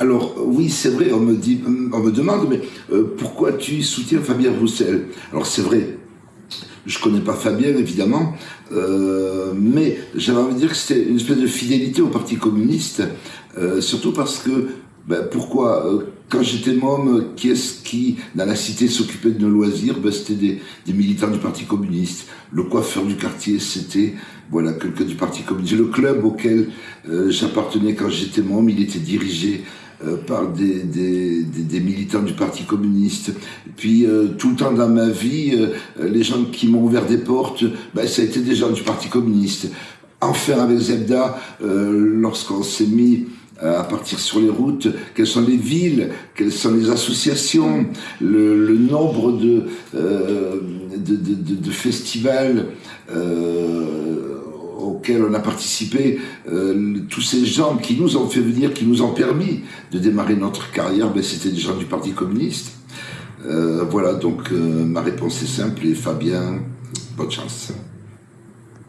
Alors oui, c'est vrai, on me, demande, mais euh, pourquoi tu soutiens Fabien Roussel? Alors c'est vrai, je connais pas Fabien évidemment, euh, mais j'avais envie de dire que c'était une espèce de fidélité au Parti communiste, euh, surtout parce que ben, pourquoi Quand j'étais môme, qui est-ce qui, dans la cité, s'occupait de nos loisirs? Ben, C'était des, des, militants du Parti communiste. Le coiffeur du quartier, c'était voilà quelqu'un du Parti communiste. Le club auquel j'appartenais quand j'étais môme, il était dirigé euh, par des, militants du Parti communiste. Puis euh, tout le temps dans ma vie, euh, les gens qui m'ont ouvert des portes, ben, ça a été des gens du Parti communiste. Enfin avec Zebda, lorsqu'on s'est mis à partir sur les routes, quelles sont les villes, quelles sont les associations, le, nombre de, festivals auquel on a participé, euh, tous ces gens qui nous ont fait venir, qui nous ont permis de démarrer notre carrière, ben, c'était des gens du Parti communiste. Euh, voilà, donc euh, ma réponse est simple et Fabien, bonne chance.